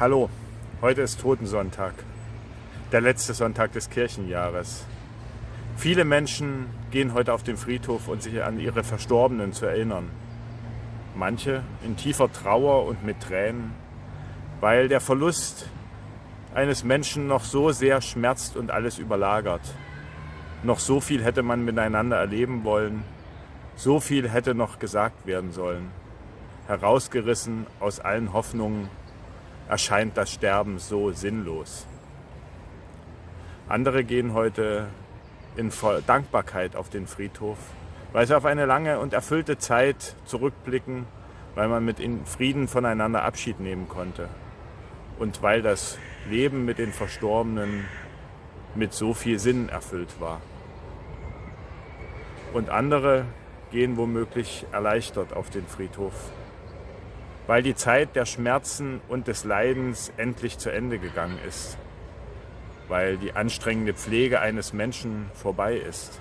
Hallo, heute ist Totensonntag, der letzte Sonntag des Kirchenjahres. Viele Menschen gehen heute auf den Friedhof, um sich an ihre Verstorbenen zu erinnern. Manche in tiefer Trauer und mit Tränen, weil der Verlust eines Menschen noch so sehr schmerzt und alles überlagert. Noch so viel hätte man miteinander erleben wollen, so viel hätte noch gesagt werden sollen. Herausgerissen aus allen Hoffnungen erscheint das Sterben so sinnlos. Andere gehen heute in Dankbarkeit auf den Friedhof, weil sie auf eine lange und erfüllte Zeit zurückblicken, weil man mit Frieden voneinander Abschied nehmen konnte und weil das Leben mit den Verstorbenen mit so viel Sinn erfüllt war. Und andere gehen womöglich erleichtert auf den Friedhof, weil die Zeit der Schmerzen und des Leidens endlich zu Ende gegangen ist, weil die anstrengende Pflege eines Menschen vorbei ist.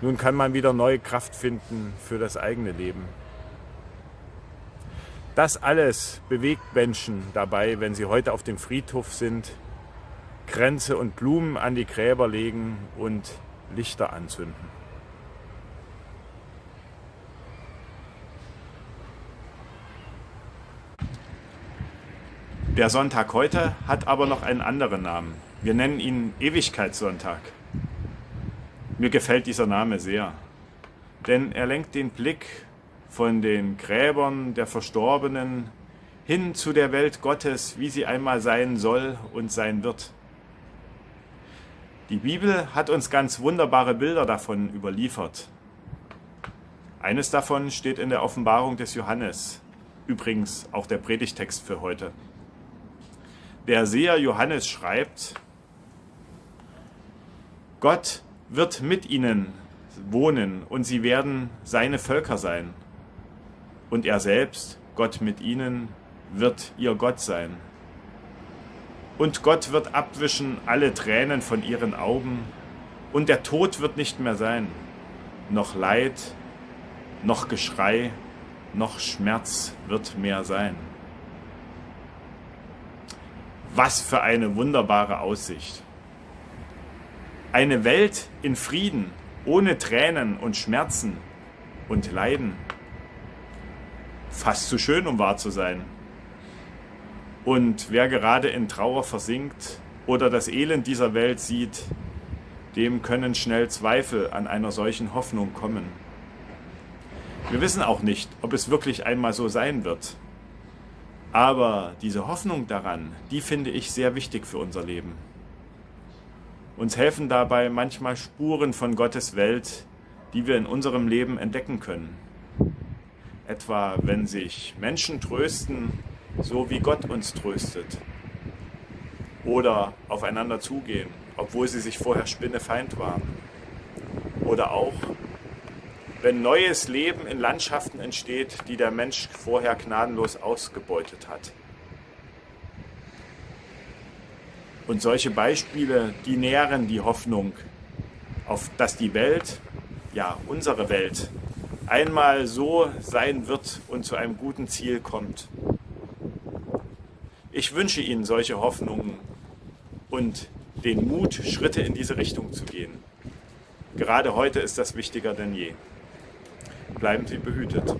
Nun kann man wieder neue Kraft finden für das eigene Leben. Das alles bewegt Menschen dabei, wenn sie heute auf dem Friedhof sind, Kränze und Blumen an die Gräber legen und Lichter anzünden. Der Sonntag heute hat aber noch einen anderen Namen. Wir nennen ihn Ewigkeitssonntag. Mir gefällt dieser Name sehr, denn er lenkt den Blick von den Gräbern der Verstorbenen hin zu der Welt Gottes, wie sie einmal sein soll und sein wird. Die Bibel hat uns ganz wunderbare Bilder davon überliefert. Eines davon steht in der Offenbarung des Johannes, übrigens auch der Predigtext für heute. Der Seher Johannes schreibt, Gott wird mit ihnen wohnen und sie werden seine Völker sein. Und er selbst, Gott mit ihnen, wird ihr Gott sein. Und Gott wird abwischen alle Tränen von ihren Augen, und der Tod wird nicht mehr sein, noch Leid, noch Geschrei, noch Schmerz wird mehr sein. Was für eine wunderbare Aussicht. Eine Welt in Frieden, ohne Tränen und Schmerzen und Leiden. Fast zu schön, um wahr zu sein. Und wer gerade in Trauer versinkt oder das Elend dieser Welt sieht, dem können schnell Zweifel an einer solchen Hoffnung kommen. Wir wissen auch nicht, ob es wirklich einmal so sein wird. Aber diese Hoffnung daran, die finde ich sehr wichtig für unser Leben. Uns helfen dabei manchmal Spuren von Gottes Welt, die wir in unserem Leben entdecken können. Etwa wenn sich Menschen trösten, so wie Gott uns tröstet. Oder aufeinander zugehen, obwohl sie sich vorher Spinnefeind waren. Oder auch wenn neues Leben in Landschaften entsteht, die der Mensch vorher gnadenlos ausgebeutet hat. Und solche Beispiele, die nähren die Hoffnung, auf dass die Welt, ja unsere Welt, einmal so sein wird und zu einem guten Ziel kommt. Ich wünsche Ihnen solche Hoffnungen und den Mut, Schritte in diese Richtung zu gehen. Gerade heute ist das wichtiger denn je bleiben Sie behütet.